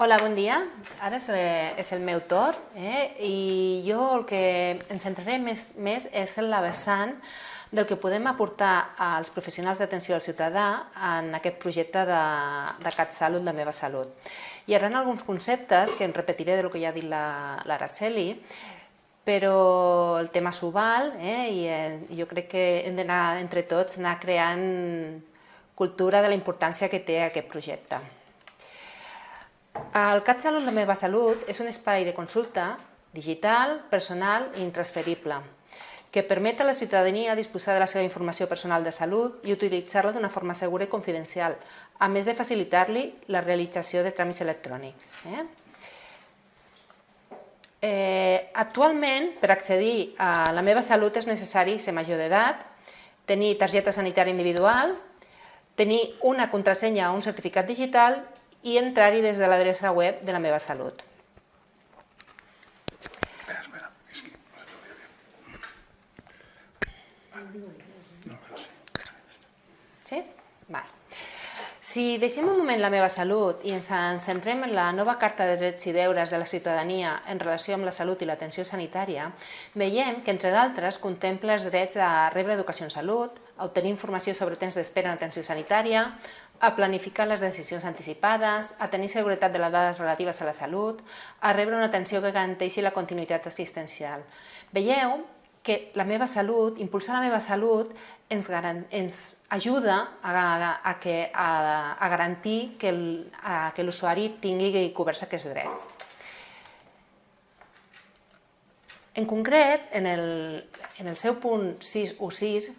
Hola, bon dia. Ara és, és el meu torn eh? i jo el que ens centraré més, més és en la vessant del que podem aportar als professionals d'atenció al ciutadà en aquest projecte de, de CatSalut, la meva salut. Hi haurà alguns conceptes que em repetiré del que ja ha dit l'Araceli, però el tema s'ho val eh? i eh, jo crec que hem d'anar entre tots anar creant cultura de la importància que té aquest projecte. El CatSalut La meva salut és un espai de consulta digital, personal i intransferible que permet a la ciutadania disposar de la seva informació personal de salut i utilitzar-la d'una forma segura i confidencial, a més de facilitar-li la realització de tràmits electrònics. Eh? Eh, actualment, per accedir a la meva salut és necessari ser major d'edat, tenir targeta sanitària individual, tenir una contrasenya o un certificat digital i entrar-hi des de l'adreça web de la meva salut. Sí. Si deixem un moment la meva salut i ens centrem en la nova Carta de Drets i Deures de la Ciutadania en relació amb la salut i l'atenció sanitària, veiem que, entre d'altres, contempla els drets a rebre educació en salut, a obtenir informació sobre temps d'espera en atenció sanitària, a planificar les decisions anticipades, a tenir seguretat de les dades relatives a la salut, a rebre una atenció que garanteixi la continuïtat assistencial. Veieu que la meva salut, impulsar la meva salut, ens, ens ajuda a, a, a, que, a, a garantir que l'usuari tingui coberts aquests drets. En concret, en el, en el seu punt 6 o 6,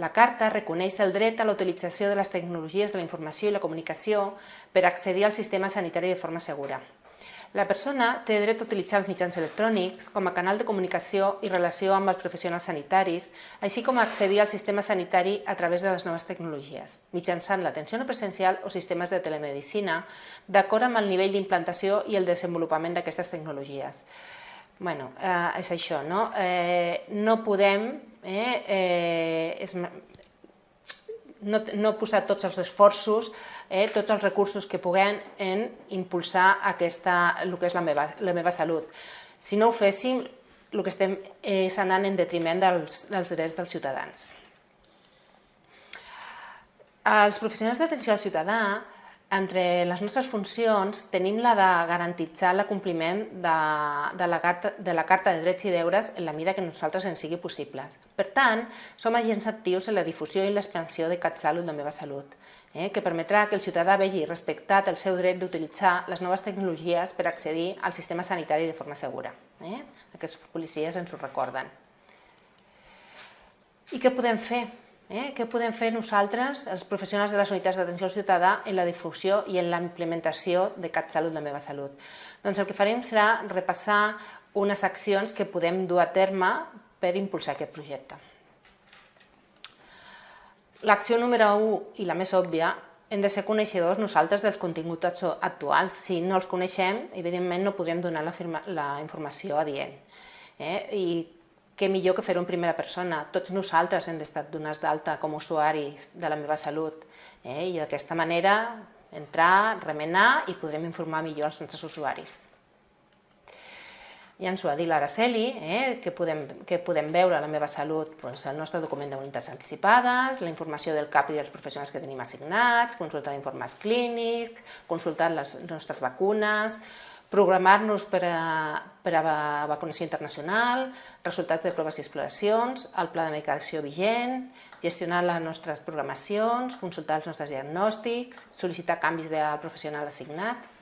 la Carta reconeix el dret a la utilització de les tecnologies de la informació i la comunicació per accedir al sistema sanitari de forma segura. La persona té dret a utilitzar els mitjans electrònics com a canal de comunicació i relació amb els professionals sanitaris, així com a accedir al sistema sanitari a través de les noves tecnologies, mitjançant l'atenció no presencial o sistemes de telemedicina, d'acord amb el nivell d'implantació i el desenvolupament d'aquestes tecnologies. Bueno, eh, és això, no? Eh, no podem eh, eh, no, no posar tots els esforços, eh, tots els recursos que puguem en impulsar aquesta, el que és la meva, la meva salut. Si no ho féssim, el que estem és anant en detriment dels, dels drets dels ciutadans. Els professionals d'atenció al ciutadà entre les nostres funcions tenim la de garantitzar l'acompliment de, de, la de la Carta de Drets i Deures en la mida que nosaltres ens sigui possible. Per tant, som agents actius en la difusió i l'expansió de CatSalut, la meva salut, eh, que permetrà que el ciutadà vegi respectat el seu dret d'utilitzar les noves tecnologies per accedir al sistema sanitari de forma segura. Eh? Aquests policies ens ho recorden. I què podem fer? Eh? Què podem fer nosaltres, els professionals de les unitats d'atenció al ciutadà, en la difusió i en la implementació de CatSalut, la meva salut? Doncs el que farem serà repassar unes accions que podem dur a terme per impulsar aquest projecte. L'acció número 1 i la més òbvia hem de ser coneixedors nosaltres dels continguts actuals. Si no els coneixem, evidentment no podrem donar la, firma, la informació adient. Eh? I què millor que fer-ho en primera persona. Tots nosaltres hem d'estar donats d'alta com a usuaris de la meva salut eh? i d'aquesta manera entrar, remenar i podrem informar millor els nostres usuaris. Ja ens ho ha dit l'Araceli, eh, que, podem, que podem veure a la meva salut doncs, el nostre document de unitats anticipades, la informació del CAP i dels professionals que tenim assignats, consultar informes clínics, consultar les nostres vacunes, programar-nos per, a, per a vacunació internacional, resultats de proves i exploracions, el pla de medicació vigent, gestionar les nostres programacions, consultar els nostres diagnòstics, sol·licitar canvis de professional assignat.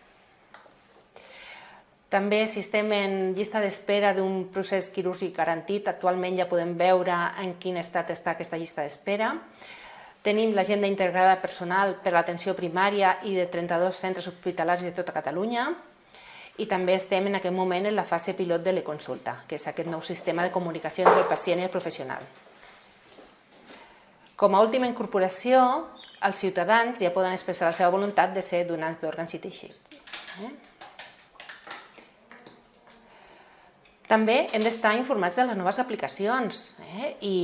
També, si estem en llista d'espera d'un procés quirúrgic garantit, actualment ja podem veure en quin estat està aquesta llista d'espera. Tenim l'agenda integrada personal per l'atenció primària i de 32 centres hospitalaris de tota Catalunya, i també estem en aquest moment en la fase pilot de l'e-consulta, que és aquest nou sistema de comunicació entre el pacient i el professional. Com a última incorporació, els ciutadans ja poden expressar la seva voluntat de ser donants d'òrgans i teixits. Eh? També hem d'estar informats de les noves aplicacions eh? i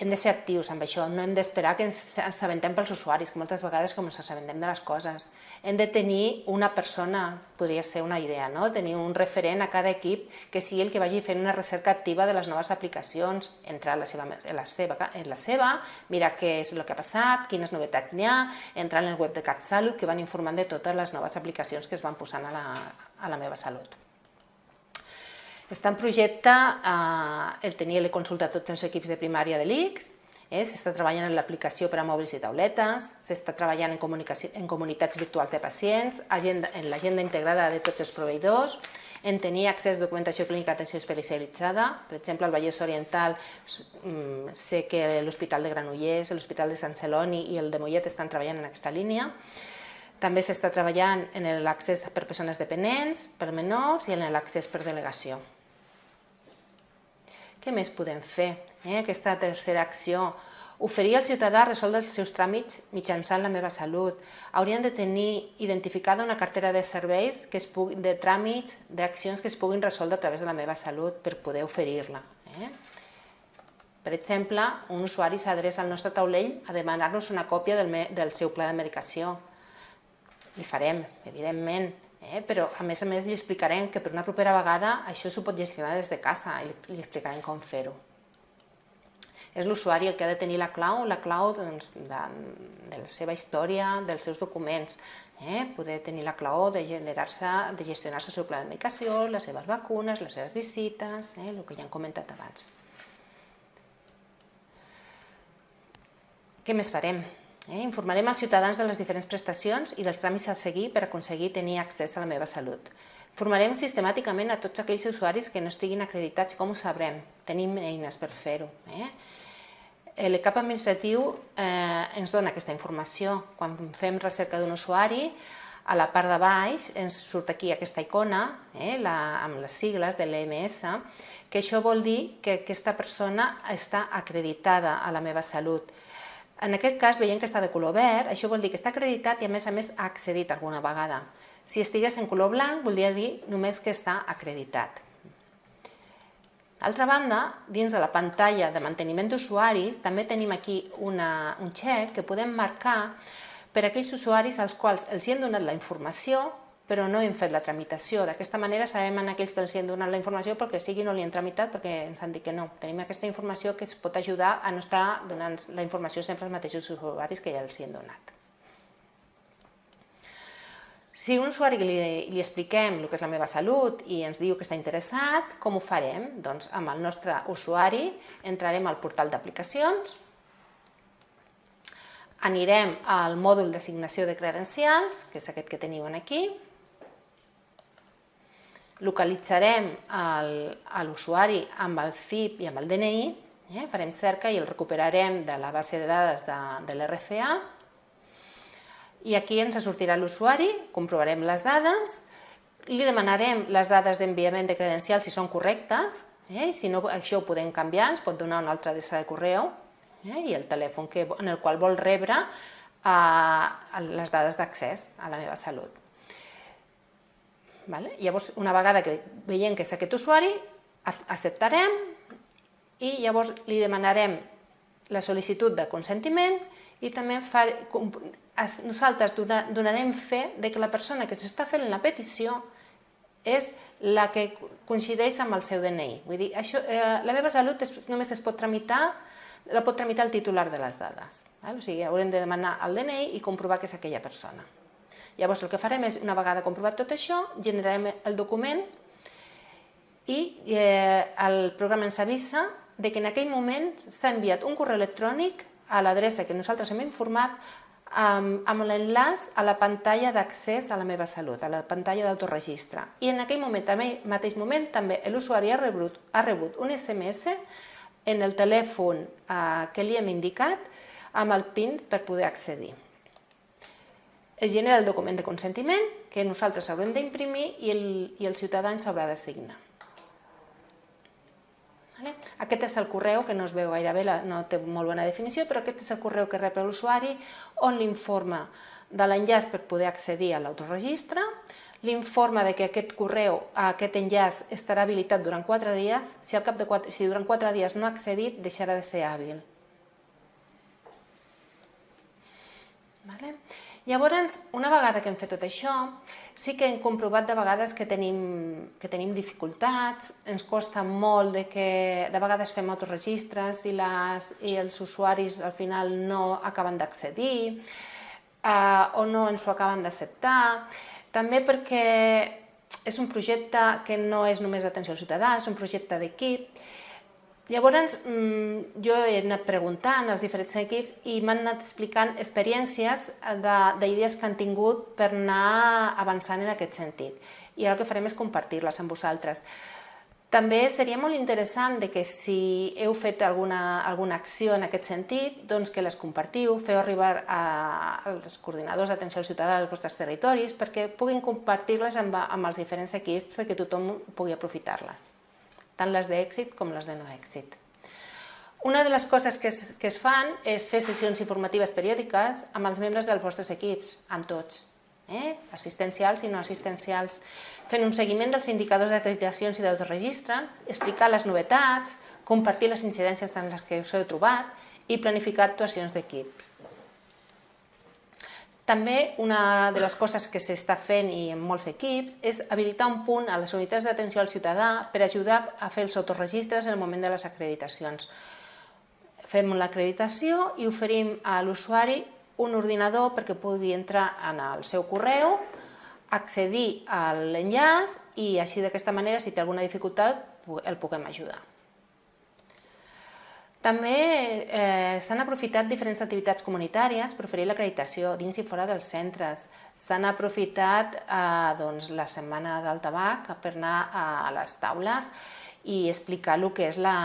hem de ser actius amb això, no hem d'esperar que ens assabentem pels usuaris, que moltes vegades com ens assabentem de les coses. Hem de tenir una persona, podria ser una idea, no? tenir un referent a cada equip que sigui el que vagi fent una recerca activa de les noves aplicacions, entrar en la seva, en la seva, en la seva mirar què és el que ha passat, quines novetats n'hi ha, entrar en el web de CatSalut que van informant de totes les noves aplicacions que es van posant a la, a la meva salut. Està en projecte eh, el tenir la consulta a tots els equips de primària de l'ICS, eh, s'està treballant en l'aplicació per a mòbils i tauletes, s'està treballant en, en comunitats virtuals de pacients, agenda, en l'agenda integrada de tots els proveïdors, en tenir accés a documentació clínica d'atenció especialitzada. Per exemple, al Vallès Oriental mm, sé que l'Hospital de Granollers, l'Hospital de Sant Celoni i el de Mollet estan treballant en aquesta línia. També s'està treballant en l'accés per persones dependents, per menors i en l'accés per delegació. Què més podem fer? Eh? Aquesta tercera acció, oferir al ciutadà resoldre els seus tràmits mitjançant la meva salut. Haurien de tenir identificada una cartera de serveis, que es pugui, de tràmits, d'accions que es puguin resoldre a través de la meva salut per poder oferir-la. Eh? Per exemple, un usuari s'adreça al nostre taulell a demanar-nos una còpia del, del seu pla de medicació. Li farem, evidentment, Eh? Però, a més a més, li explicarem que per una propera vegada això s'ho pot gestionar des de casa i li, li explicarem com fer-ho. És l'usuari el que ha de tenir la clau, la clau doncs, de, de la seva història, dels seus documents, eh? poder tenir la clau de generar-se, de gestionar-se el seu pla de medicació, les seves vacunes, les seves visites, eh? el que ja hem comentat abans. Què més farem? Eh? Informarem als ciutadans de les diferents prestacions i dels tràmits a seguir per aconseguir tenir accés a la meva salut. Formarem sistemàticament a tots aquells usuaris que no estiguin acreditats. Com ho sabrem? Tenim eines per fer-ho. Eh? El cap administratiu eh, ens dona aquesta informació. Quan fem recerca d'un usuari, a la part de baix ens surt aquí aquesta icona eh, la, amb les sigles de l'EMS, que això vol dir que aquesta persona està acreditada a la meva salut. En aquest cas veiem que està de color verd, això vol dir que està acreditat i a més a més ha accedit alguna vegada. Si estigués en color blanc, voldria dir només que està acreditat. D'altra banda, dins de la pantalla de manteniment d'usuaris, també tenim aquí una, un xec que podem marcar per a aquells usuaris als quals els hi hem donat la informació però no hem fet la tramitació. D'aquesta manera sabem en aquells que els hem donat la informació perquè sigui no li hem tramitat perquè ens han dit que no. Tenim aquesta informació que es pot ajudar a no estar donant la informació sempre als mateixos usuaris que ja els hi hem donat. Si un usuari li, li expliquem el que és la meva salut i ens diu que està interessat, com ho farem? Doncs amb el nostre usuari entrarem al portal d'aplicacions, anirem al mòdul d'assignació de credencials, que és aquest que teniu aquí, localitzarem l'usuari amb el CIP i amb el DNI, eh? farem cerca i el recuperarem de la base de dades de, de l'RCA i aquí ens sortirà l'usuari, comprovarem les dades, li demanarem les dades d'enviament de credencials si són correctes, eh? si no això ho podem canviar, ens pot donar una altra adreça de correu eh? i el telèfon que, en el qual vol rebre eh, les dades d'accés a la meva salut. Vale? Llavors, una vegada que veiem que és aquest usuari, acceptarem i llavors li demanarem la sol·licitud de consentiment i també far, nosaltres donarem fe de que la persona que s'està fent la petició és la que coincideix amb el seu DNI. Vull dir, això, eh, la meva salut es, només es pot tramitar, la pot tramitar el titular de les dades. Val? O sigui, haurem de demanar el DNI i comprovar que és aquella persona. Llavors el que farem és, una vegada comprovat tot això, generarem el document i eh, el programa ens avisa de que en aquell moment s'ha enviat un correu electrònic a l'adreça que nosaltres hem informat amb, amb l'enllaç a la pantalla d'accés a la meva salut, a la pantalla d'autoregistre. I en aquell moment, també, mateix moment també l'usuari ha, rebut, ha rebut un SMS en el telèfon eh, que li hem indicat amb el PIN per poder accedir es genera el document de consentiment que nosaltres haurem d'imprimir i, el, i el ciutadà ens haurà de signar. Vale? Aquest és el correu, que no es veu gaire bé, la, no té molt bona definició, però aquest és el correu que rep l'usuari on l'informa de l'enllaç per poder accedir a l'autoregistre, l'informa de que aquest correu, aquest enllaç, estarà habilitat durant 4 dies. Si, al cap de 4, si durant 4 dies no ha accedit, deixarà de ser hàbil. Vale? Llavors, una vegada que hem fet tot això, sí que hem comprovat de vegades que tenim, que tenim dificultats, ens costa molt de que de vegades fem autoregistres i, les, i els usuaris al final no acaben d'accedir eh, o no ens ho acaben d'acceptar. També perquè és un projecte que no és només d'atenció al ciutadà, és un projecte d'equip Llavors, mm, jo he anat preguntant als diferents equips i m'han anat explicant experiències d'idees que han tingut per anar avançant en aquest sentit. I ara el que farem és compartir-les amb vosaltres. També seria molt interessant de que si heu fet alguna, alguna acció en aquest sentit, doncs que les compartiu, feu arribar a, als coordinadors d'atenció al ciutadà dels vostres territoris perquè puguin compartir-les amb, amb els diferents equips perquè tothom pugui aprofitar-les tant les d'èxit com les de no èxit. Una de les coses que es, que es fan és fer sessions informatives periòdiques amb els membres dels vostres equips, amb tots, eh? assistencials i no assistencials, fent un seguiment dels indicadors d'acreditacions i d'autoregistre, explicar les novetats, compartir les incidències en les que us heu trobat i planificar actuacions d'equip. També una de les coses que s'està fent i en molts equips és habilitar un punt a les unitats d'atenció al ciutadà per ajudar a fer els autoregistres en el moment de les acreditacions. Fem l'acreditació i oferim a l'usuari un ordinador perquè pugui entrar en el seu correu, accedir a l'enllaç i així d'aquesta manera, si té alguna dificultat, el puguem ajudar. També eh, s'han aprofitat diferents activitats comunitàries per oferir l'acreditació dins i fora dels centres. S'han aprofitat eh, doncs, la setmana del tabac per anar a les taules i explicar el que és la,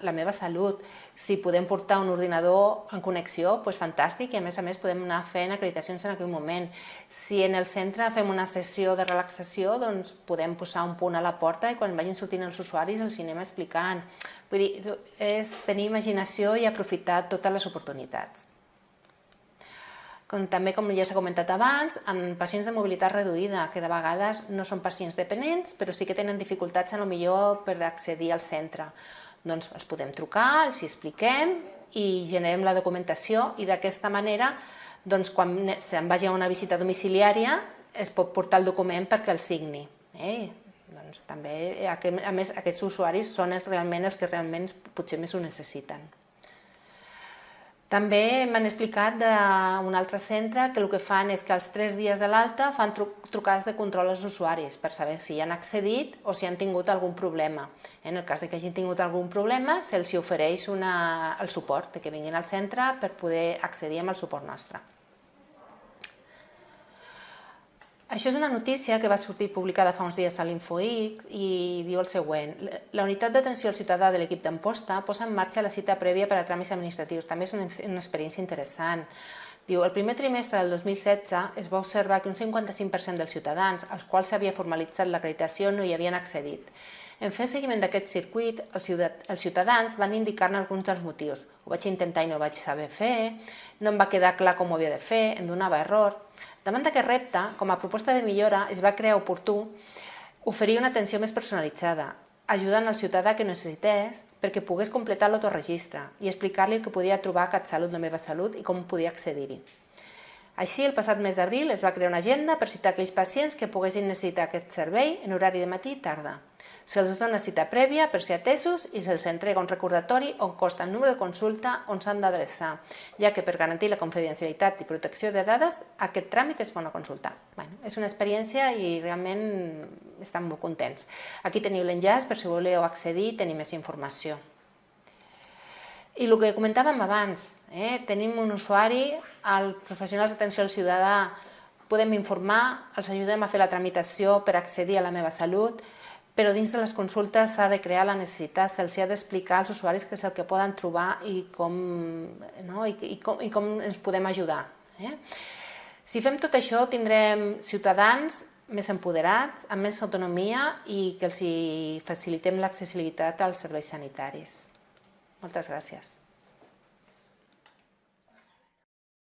la meva salut. Si podem portar un ordinador en connexió, doncs fantàstic, i a més a més podem anar fent acreditacions en aquell moment. Si en el centre fem una sessió de relaxació, doncs podem posar un punt a la porta i quan vagin sortint els usuaris els anem explicant. Vull dir, és tenir imaginació i aprofitar totes les oportunitats. Com, també, com ja s'ha comentat abans, en pacients de mobilitat reduïda, que de vegades no són pacients dependents, però sí que tenen dificultats a lo millor per accedir al centre. Doncs els podem trucar, els hi expliquem i generem la documentació i d'aquesta manera, doncs, quan se'n vagi a una visita domiciliària, es pot portar el document perquè el signi. Eh? Doncs també, a més, aquests usuaris són realment els que realment potser més ho necessiten. També m'han explicat d'un altre centre que el que fan és que als tres dies de l'alta fan trucades de control als usuaris per saber si han accedit o si han tingut algun problema. En el cas de que hagin tingut algun problema, se'ls ofereix una, el suport, que vinguin al centre per poder accedir amb el suport nostre. Això és una notícia que va sortir publicada fa uns dies a l'InfoX i diu el següent. La unitat d'atenció al ciutadà de l'equip d'Amposta posa en marxa la cita prèvia per a tràmits administratius. També és una experiència interessant. Diu, el primer trimestre del 2016 es va observar que un 55% dels ciutadans als quals s'havia formalitzat l'acreditació no hi havien accedit. En fer seguiment d'aquest circuit, els ciutadans van indicar-ne alguns dels motius. Ho vaig intentar i no ho vaig saber fer, no em va quedar clar com ho havia de fer, em donava error. Davant d'aquest repte, com a proposta de millora, es va crear oportú oferir una atenció més personalitzada, ajudant al ciutadà que necessités perquè pogués completar l'autoregistre i explicar-li el que podia trobar a CatSalut de Meva Salut i com podia accedir-hi. Així, el passat mes d'abril es va crear una agenda per citar aquells pacients que poguessin necessitar aquest servei en horari de matí i tarda. Se'ls dona cita prèvia per ser atesos i se'ls entrega un recordatori on costa el número de consulta on s'han d'adreçar, ja que per garantir la confidencialitat i protecció de dades aquest tràmit es fa una consulta. Bueno, és una experiència i realment estan molt contents. Aquí teniu l'enllaç per si voleu accedir i tenir més informació. I el que comentàvem abans, eh? tenim un usuari, els professionals d'atenció al ciutadà podem informar, els ajudem a fer la tramitació per accedir a la meva salut, però dins de les consultes s'ha de crear la necessitat, se'ls ha d'explicar als usuaris què és el que poden trobar i com, no? I, i com, i com ens podem ajudar. Eh? Si fem tot això tindrem ciutadans més empoderats, amb més autonomia i que els facilitem l'accessibilitat als serveis sanitaris. Moltes gràcies.